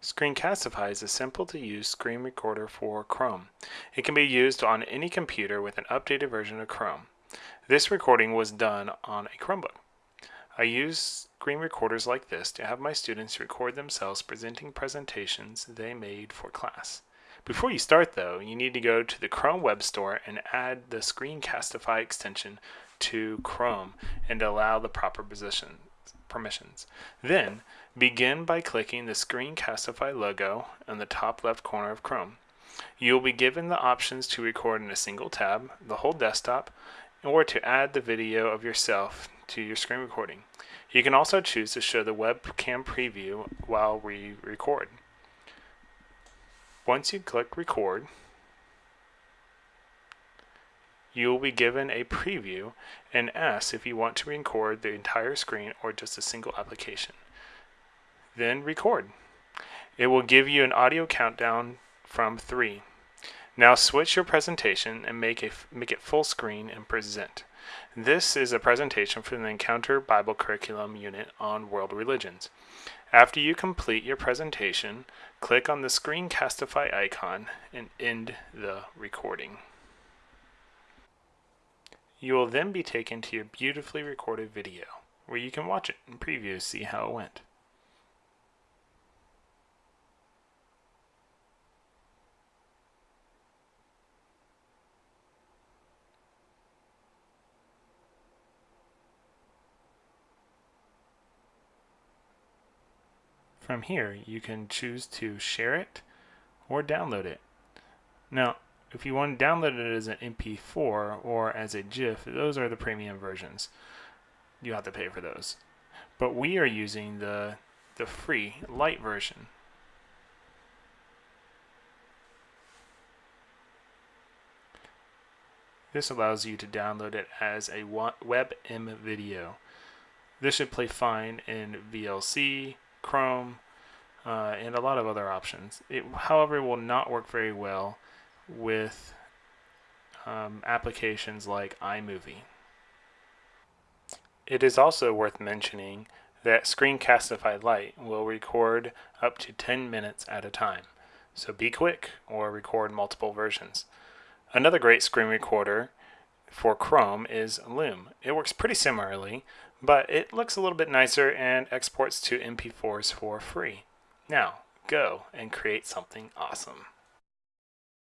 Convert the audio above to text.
Screencastify is a simple to use screen recorder for Chrome. It can be used on any computer with an updated version of Chrome. This recording was done on a Chromebook. I use screen recorders like this to have my students record themselves presenting presentations they made for class. Before you start though, you need to go to the Chrome Web Store and add the Screencastify extension to Chrome and allow the proper position, permissions. Then, begin by clicking the Screencastify logo in the top left corner of Chrome. You will be given the options to record in a single tab, the whole desktop, or to add the video of yourself to your screen recording. You can also choose to show the webcam preview while we record. Once you click record, you will be given a preview and asked if you want to record the entire screen or just a single application. Then record. It will give you an audio countdown from 3. Now switch your presentation and make, a, make it full screen and present. This is a presentation from the Encounter Bible Curriculum unit on world religions. After you complete your presentation, click on the Screencastify icon and end the recording. You will then be taken to your beautifully recorded video, where you can watch it and preview to see how it went. From here, you can choose to share it or download it. Now, if you want to download it as an MP4 or as a GIF, those are the premium versions. You have to pay for those. But we are using the, the free Lite version. This allows you to download it as a WebM video. This should play fine in VLC, Chrome, uh, and a lot of other options. It, however, will not work very well with um, applications like iMovie. It is also worth mentioning that Screencastify Lite will record up to 10 minutes at a time. So be quick or record multiple versions. Another great screen recorder for Chrome is Loom. It works pretty similarly, but it looks a little bit nicer and exports to MP4s for free. Now, go and create something awesome.